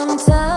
Sometimes.